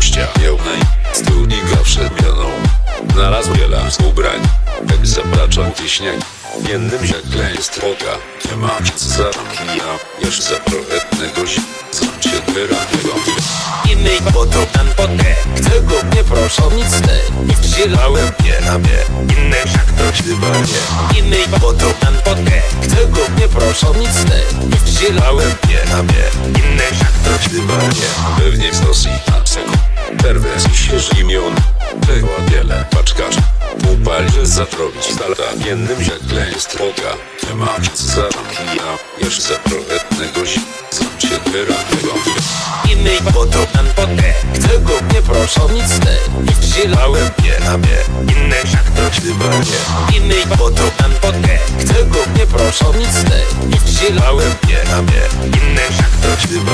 gościa. Jełnej studnika przed mianą Znalazł wiele z ubrań. Jak zabraczał wiśniań Jednym ziekle jest droga Nie ma nic za kija. Jeszcze za proletnego zi Znam cię wyranego Innej to tam potę. Chcę go nie proszę o nic te. Wzielałem nie na mnie. Inny wszak to chyba nie Innej to tam potę. Chcę go nie proszę o nic te. Wzielałem nie na mnie. Inny wszak to chyba nie. Pewnie w Rosji zatrobić z daleka Jednym ziekle jest ma nic za kija. Jeszcze za proletnego zi Znam cię wyranego Innej to tam potę Chcę go nie proszę o nic te Wzielałem nie na mnie Inny wszak to chyba nie Innej to tam potę Chcę go nie proszę o nic te Wzielałem nie na mnie Inny wszak to chyba